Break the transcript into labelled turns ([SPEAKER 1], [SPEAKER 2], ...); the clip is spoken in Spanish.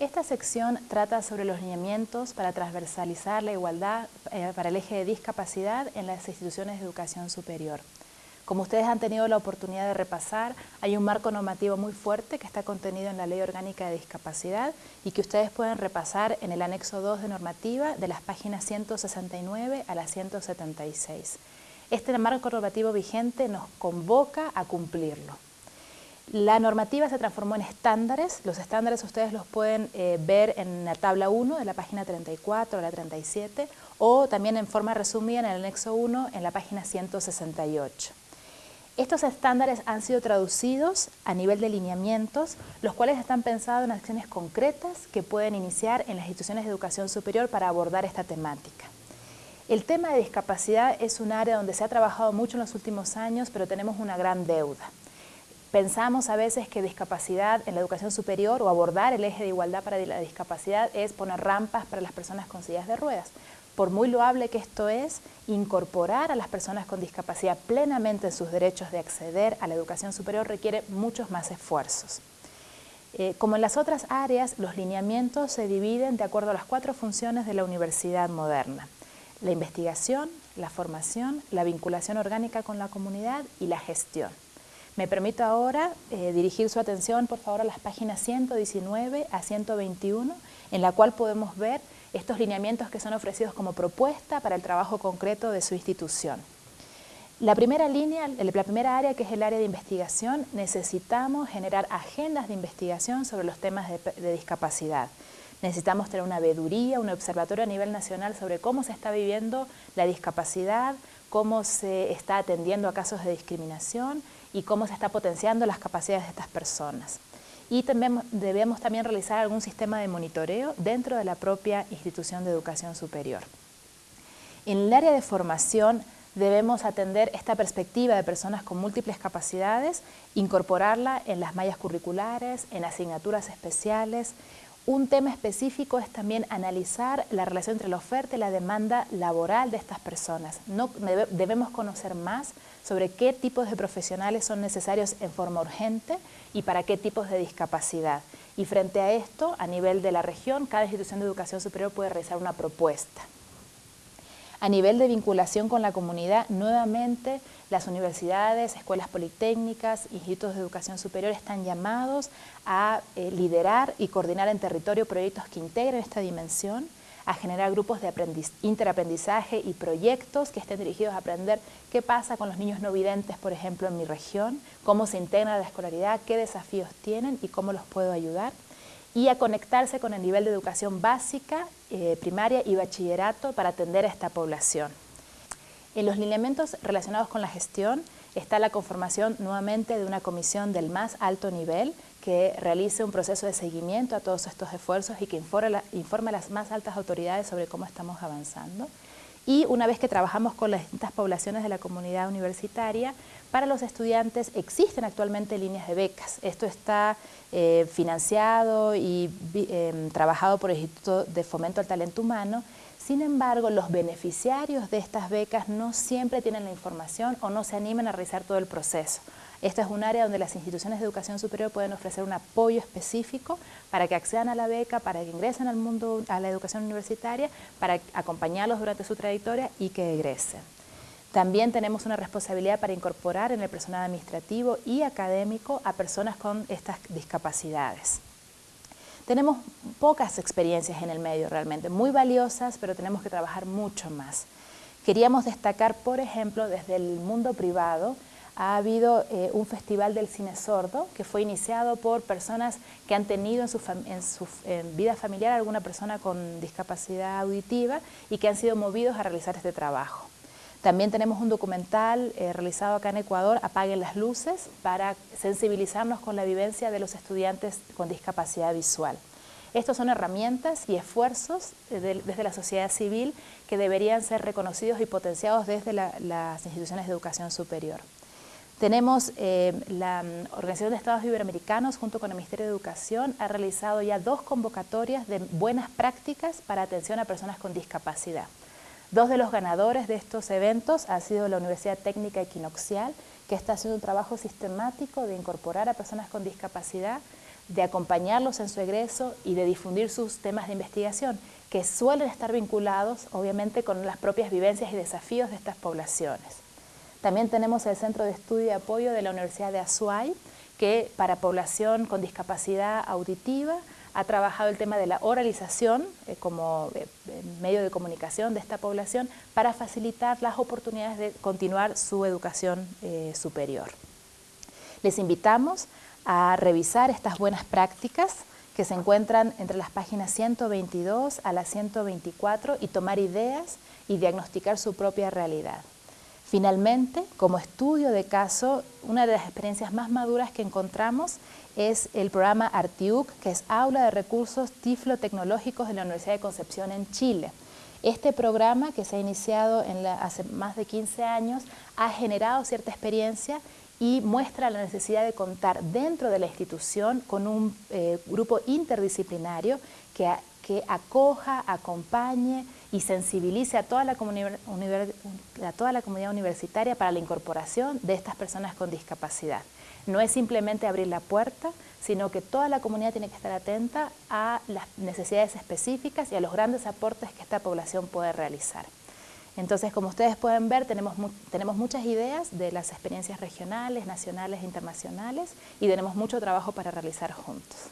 [SPEAKER 1] Esta sección trata sobre los lineamientos para transversalizar la igualdad eh, para el eje de discapacidad en las instituciones de educación superior. Como ustedes han tenido la oportunidad de repasar, hay un marco normativo muy fuerte que está contenido en la Ley Orgánica de Discapacidad y que ustedes pueden repasar en el anexo 2 de normativa de las páginas 169 a las 176. Este marco normativo vigente nos convoca a cumplirlo. La normativa se transformó en estándares, los estándares ustedes los pueden eh, ver en la tabla 1 de la página 34 a la 37 o también en forma resumida en el anexo 1 en la página 168. Estos estándares han sido traducidos a nivel de lineamientos, los cuales están pensados en acciones concretas que pueden iniciar en las instituciones de educación superior para abordar esta temática. El tema de discapacidad es un área donde se ha trabajado mucho en los últimos años, pero tenemos una gran deuda. Pensamos a veces que discapacidad en la educación superior o abordar el eje de igualdad para la discapacidad es poner rampas para las personas con sillas de ruedas. Por muy loable que esto es, incorporar a las personas con discapacidad plenamente en sus derechos de acceder a la educación superior requiere muchos más esfuerzos. Eh, como en las otras áreas, los lineamientos se dividen de acuerdo a las cuatro funciones de la universidad moderna. La investigación, la formación, la vinculación orgánica con la comunidad y la gestión. Me permito ahora eh, dirigir su atención, por favor, a las páginas 119 a 121, en la cual podemos ver estos lineamientos que son ofrecidos como propuesta para el trabajo concreto de su institución. La primera línea, la primera área, que es el área de investigación, necesitamos generar agendas de investigación sobre los temas de, discapacidad. Necesitamos tener una veeduría, un observatorio a nivel nacional sobre cómo se está viviendo la discapacidad, cómo se está atendiendo a casos de discriminación y cómo se está potenciando las capacidades de estas personas. Y también, debemos también realizar algún sistema de monitoreo dentro de la propia institución de educación superior. En el área de formación debemos atender esta perspectiva de personas con múltiples capacidades, incorporarla en las mallas curriculares, en asignaturas especiales, un tema específico es también analizar la relación entre la oferta y la demanda laboral de estas personas. No, debemos conocer más sobre qué tipos de profesionales son necesarios en forma urgente y para qué tipos de discapacidad. Y frente a esto, a nivel de la región, cada institución de educación superior puede realizar una propuesta. A nivel de vinculación con la comunidad, nuevamente las universidades, escuelas politécnicas, institutos de educación superior están llamados a eh, liderar y coordinar en territorio proyectos que integren esta dimensión, a generar grupos de interaprendizaje y proyectos que estén dirigidos a aprender qué pasa con los niños no videntes, por ejemplo, en mi región, cómo se integra la escolaridad, qué desafíos tienen y cómo los puedo ayudar y a conectarse con el nivel de educación básica, eh, primaria y bachillerato para atender a esta población. En los lineamientos relacionados con la gestión está la conformación nuevamente de una comisión del más alto nivel que realice un proceso de seguimiento a todos estos esfuerzos y que informe, informe a las más altas autoridades sobre cómo estamos avanzando. Y una vez que trabajamos con las distintas poblaciones de la comunidad universitaria, para los estudiantes existen actualmente líneas de becas. Esto está eh, financiado y em, trabajado por el Instituto de Fomento al Talento Humano. Sin embargo, los beneficiarios de estas becas no siempre tienen la información o no se animan a realizar todo el proceso. Esta es un área donde las instituciones de educación superior pueden ofrecer un apoyo específico para que accedan a la beca, para que ingresen al mundo, a la educación universitaria, para acompañarlos durante su trayectoria y que egresen. También tenemos una responsabilidad para incorporar en el personal administrativo y académico a personas con estas discapacidades. Tenemos pocas experiencias en el medio realmente, muy valiosas, pero tenemos que trabajar mucho más. Queríamos destacar, por ejemplo, desde el mundo privado, ha habido eh, un festival del cine sordo que fue iniciado por personas que han tenido en su, en su vida familiar alguna persona con discapacidad auditiva y que han sido movidos a realizar este trabajo. También tenemos un documental eh, realizado acá en Ecuador, Apaguen las luces, para sensibilizarnos con la vivencia de los estudiantes con discapacidad visual. Estos son herramientas y esfuerzos eh, desde la sociedad civil que deberían ser reconocidos y potenciados desde las instituciones de educación superior. Tenemos eh, la mm, Organización de Estados Iberoamericanos junto con el Ministerio de Educación ha realizado ya dos convocatorias de buenas prácticas para atención a personas con discapacidad. Dos de los ganadores de estos eventos ha sido la Universidad Técnica Equinoxial, que está haciendo un trabajo sistemático de incorporar a personas con discapacidad de acompañarlos en su egreso y de difundir sus temas de investigación, que suelen estar vinculados obviamente con las propias vivencias y desafíos de estas poblaciones. También tenemos el Centro de Estudio y Apoyo de la Universidad de Azuay, que para población con discapacidad auditiva ha trabajado el tema de la oralización eh, como eh, medio de comunicación de esta población para facilitar las oportunidades de continuar su educación eh, superior. Les invitamos a revisar estas buenas prácticas que se encuentran entre las páginas 122 a la 124 y tomar ideas y diagnosticar su propia realidad. Finalmente, como estudio de caso, una de las experiencias más maduras que encontramos es el programa ARTIUC, que es Aula de Recursos Tiflo-Tecnológicos de la Universidad de Concepción en Chile. Este programa, que se ha iniciado hace más de 15 años, ha generado cierta experiencia y muestra la necesidad de contar dentro de la institución con un eh, grupo interdisciplinario que, que, acoja, acompañe y sensibilice a toda, la comunidad universitaria para la incorporación de estas personas con discapacidad. No es simplemente abrir la puerta, sino que toda la comunidad tiene que estar atenta a las necesidades específicas y a los grandes aportes que esta población puede realizar. Entonces, como ustedes pueden ver, tenemos, tenemos muchas ideas de las experiencias regionales, nacionales e internacionales y tenemos mucho trabajo para realizar juntos.